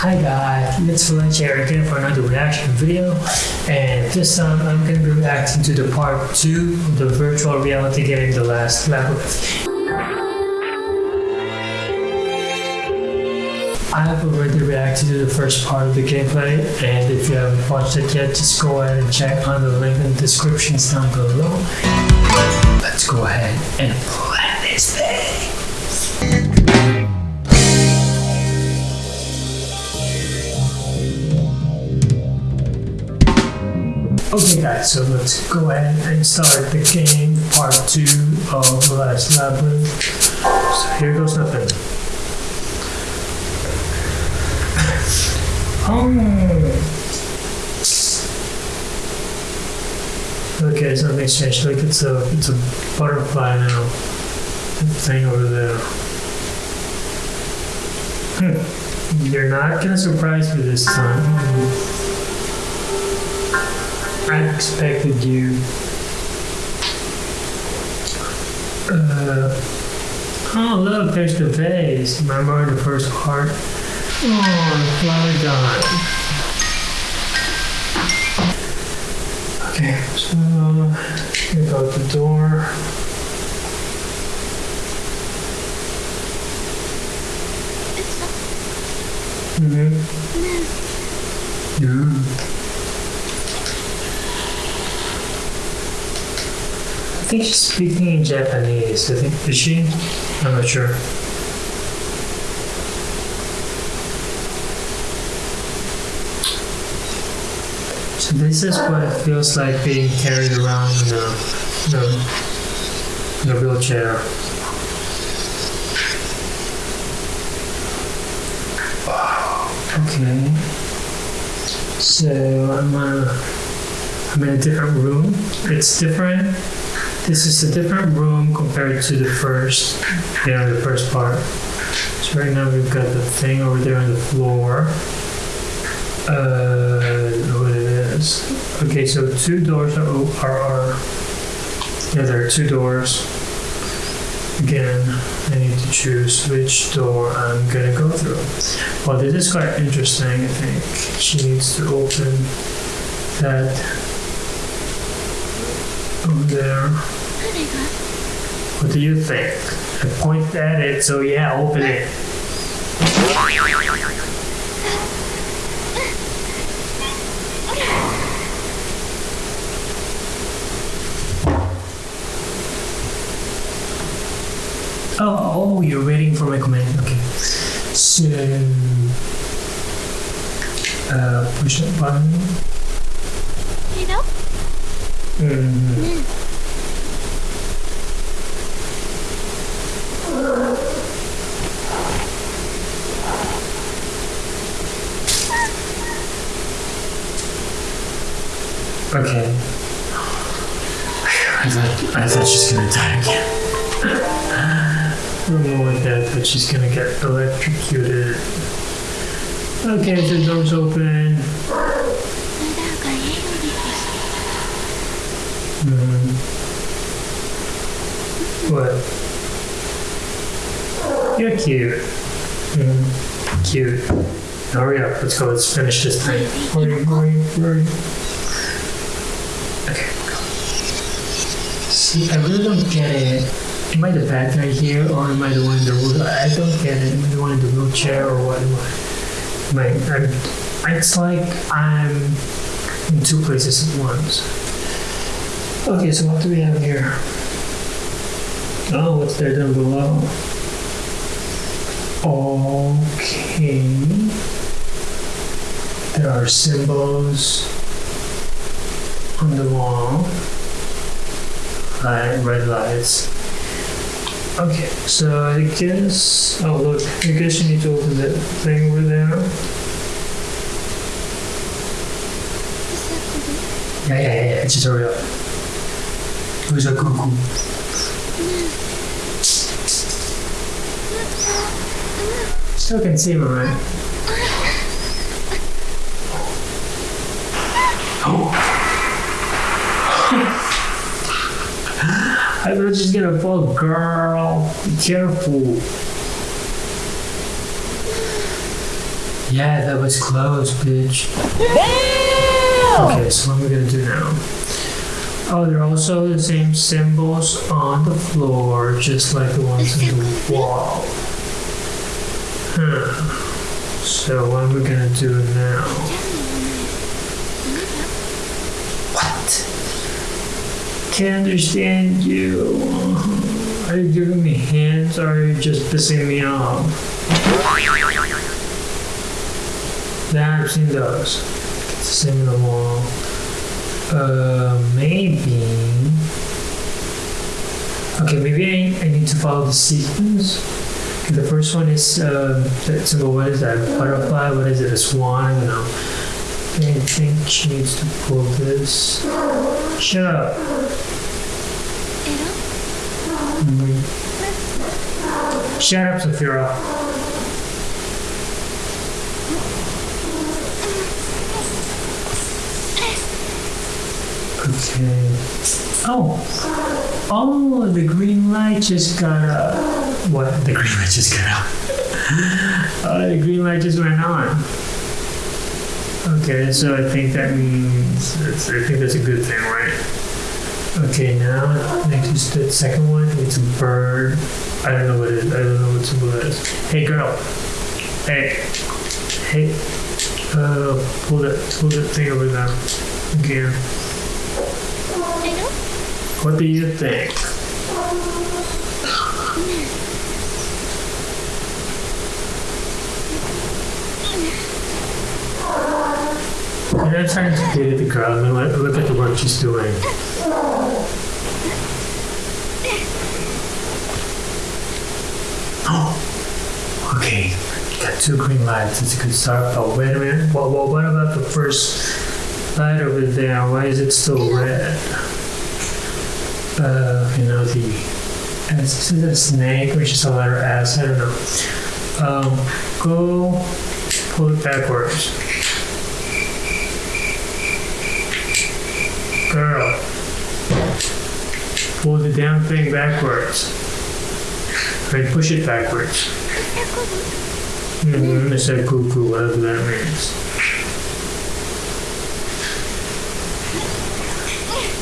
Hi guys, it's Valencia here again for another reaction video and this time I'm going to be reacting to the part 2 of the virtual reality game The Last Labyrinth. I have already reacted to the first part of the gameplay and if you haven't watched it yet just go ahead and check on the link in the descriptions down below. Let's go ahead and plan this thing. Okay guys, so let's go ahead and start the game, part 2 of The Last Labyrinth. So here goes nothing. Oh. Okay, something's changed. Look, it's a, it's a butterfly now. Thing over there. Hmm. You're not gonna surprise me this time. I expected you. Uh, oh, look, there's the vase. Remember the first part? Oh, flower died. Okay, so here go the door. Mm-hmm. Yeah. I think she's speaking in Japanese. I think is she? I'm not sure. So this is what it feels like being carried around in a, in a, in a wheelchair. Okay. So I'm, uh, I'm in a different room. It's different this is a different room compared to the first, you know, the first part. So right now we've got the thing over there on the floor. Uh, what it is. Okay, so two doors are, are, are yeah, there are two doors. Again, I need to choose which door I'm gonna go through. Well, this is quite interesting, I think. She needs to open that there. What do you think? I point at it, so yeah, open it. Oh, oh, you're waiting for my command. Okay. So, uh, push that button. You know? Mm. She's gonna get electrocuted. Okay, the door's open. Mm. What? You're cute. Mm. Cute. Hurry up, let's go, let's finish this thing. Hurry, hurry, hurry. Okay. See, I really don't get it. Am I the bad guy here, or am I the one in the wheelchair? I don't get it. Am I the one in the wheelchair, or what am I? Am I I'm, it's like I'm in two places at once. Okay, so what do we have here? Oh, what's there down below? Okay. There are symbols on the wall. Light, red lights. Okay, so I guess, oh look, I guess you need to open that thing over there. Yeah, yeah, yeah, yeah, just hurry up. Who's a cuckoo? Still can see him, right? Oh. Thought she's gonna fall, girl. Be careful. Yeah, that was close, bitch. Okay, so what am I gonna do now? Oh, they're also the same symbols on the floor, just like the ones on the wall. Huh. So what am I gonna do now? What? Can't understand you. Are you giving me hints or are you just pissing me off? Yeah, I've seen those. The wall. Uh, maybe. Okay, maybe I, I need to follow the sequence. The first one is um, that symbol. What is that? Butterfly. What is it? A swan. I don't know. I think she needs to pull this. Shut up. Shut up, Sophia. Okay. Oh. Oh, the green light just got up. What? The green light just got up. oh, the green light just went on. Okay, so I think that means I think that's a good thing, right? Okay, now next is the second one. It's a bird. I don't know what it is. I don't know what symbol it is. Hey, girl. Hey. Hey. Uh, pull that, pull that thing over there. Again. What do you think? I'm trying to date the girl and look at the work she's doing. Oh, okay. Got two green lights. It's a good start. Oh, wait a minute. Well, well, what about the first light over there? Why is it still red? Uh, you know, the is it a snake, which is a letter S. I don't know. Um, go pull it backwards. Girl, pull the damn thing backwards. Right, push it backwards. Mm-hmm, I said cuckoo, whatever that means.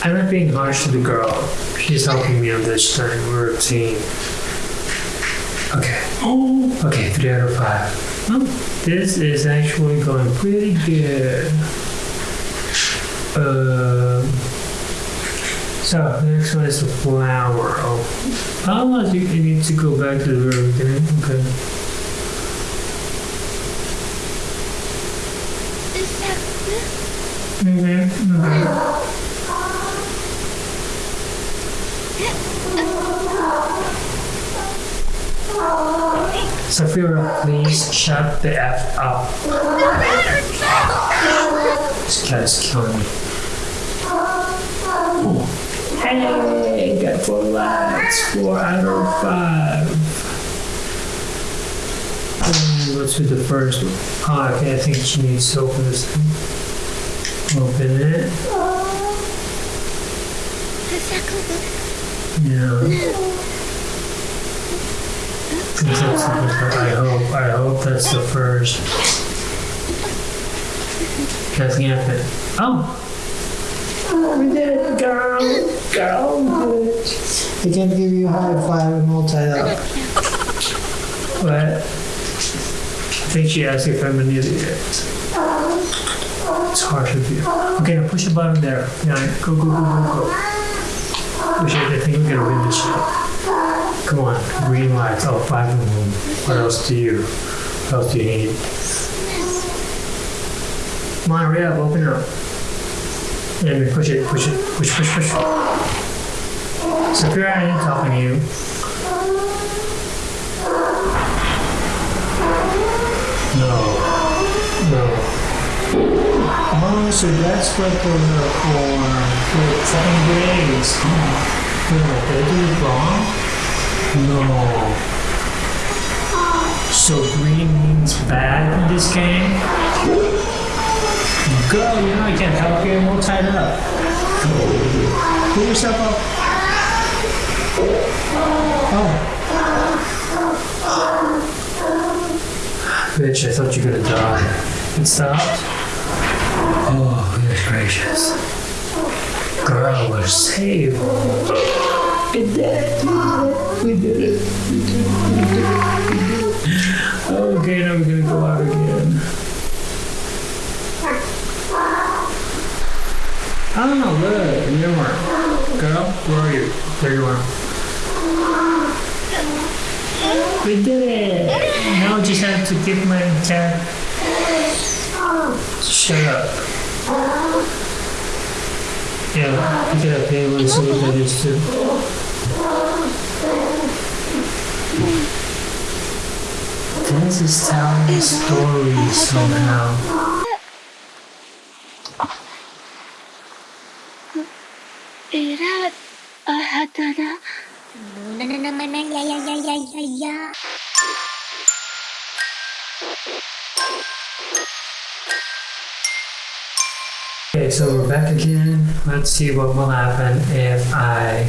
I'm not being harsh to the girl. She's helping me on this time. We're a team. Okay. Oh, okay, three out of five. Oh, this is actually going pretty good. Um, so, the next one is the flower. Oh, oh you, you need to go back to the very beginning. Okay. Mm-hmm. mm-hmm. Sophia, please shut the F up. This cat is killing me. Oh. Hey, got four lights, four out of five. Let's do the first one. Oh, okay, I think she needs to open this thing. Open it. Yeah. I hope, I hope that's the first. Nothing happened. Oh! We did it, girl! Girl, it. I can't give you a high five and all tied up. What? I think she asked if I'm an idiot. It's harsh of you. Okay, now push the button there. Yeah, go, go, go, go, go. Push it. I think we're gonna win this shit. Come on, green lights. Oh, five of them. What else do you? What else do you need? Come on, hurry up, open up. Yeah, me push it, push it, push, push, push. Sophia, I ain't talking to you. No, no. Oh, so that's what those are for. For seven days. Oh, did I do it wrong? No. So green means bad in this game? Girl, you know I can't help you. I'm all tied up. Pull yourself up. Oh. Bitch, I thought you were gonna die. It stopped. Oh, goodness gracious. Girl, we're saved. We did it. We did it. We did it. We did it. We did it. Okay, now we're gonna go out again. Oh, look, are. Girl, where are you? There you are. We did it! Now I just have to give my cat. Shut up. Yeah, pick it up here. Let's see what that is too. This is telling a story somehow. Na. Okay, so we're back again. Let's see what will happen if I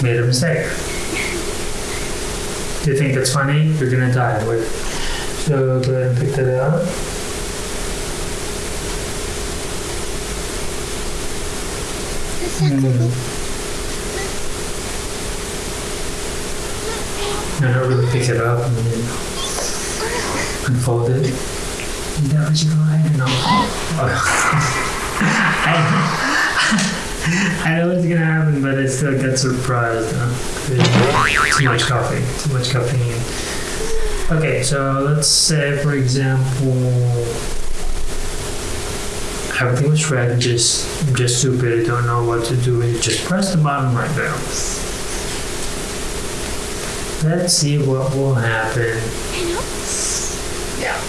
made a mistake. Do you think it's funny? You're gonna die. Wait. So go ahead and pick that up. Hmm. No, not really pick it up and then unfold it. Is that what you go ahead? No. I, I know what's gonna happen, but I still get surprised. huh? Too much coffee. Too much caffeine. Okay, so let's say, for example, everything was red. Just, just stupid. Don't know what to do. And you just press the button right there. Let's see what will happen. Yeah.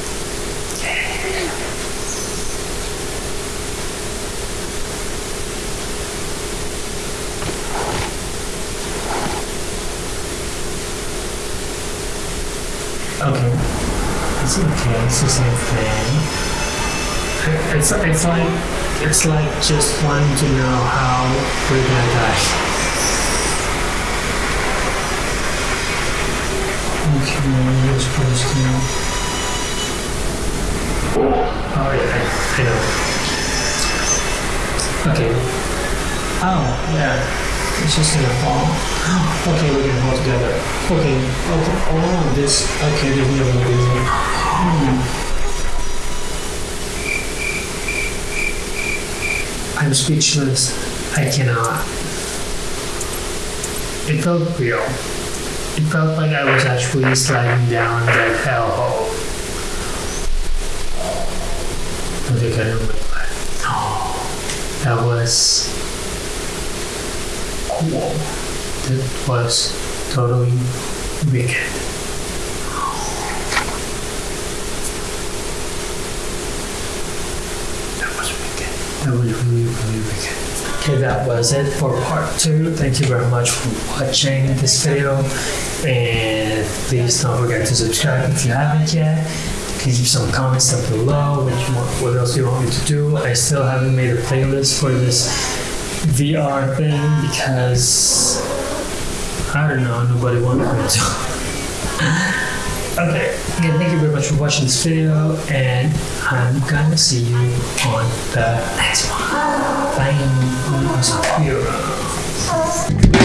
Okay. It's okay. It's the same thing. It's it's like it's like just wanting to know how we're gonna die. Okay, let's press now. Oh yeah, I know. Okay. Oh yeah. It's just gonna fall. Okay, we can hold together. Okay. Okay. Oh, this. Okay, there's no reason. Hmm. I'm speechless. I cannot. It felt real. It felt like I was actually sliding down that hellhole. I think I remember. That was cool. That was totally wicked. That was wicked. That was really, really wicked. Okay, that was it for part two. Thank you very much for watching this video. And please don't forget to subscribe if you haven't yet. Please leave some comments down below. Want, what else you want me to do? I still haven't made a playlist for this VR thing because I don't know, nobody wanted me to. okay, again, thank you very much for watching this video, and I'm gonna see you on the next one. Bye.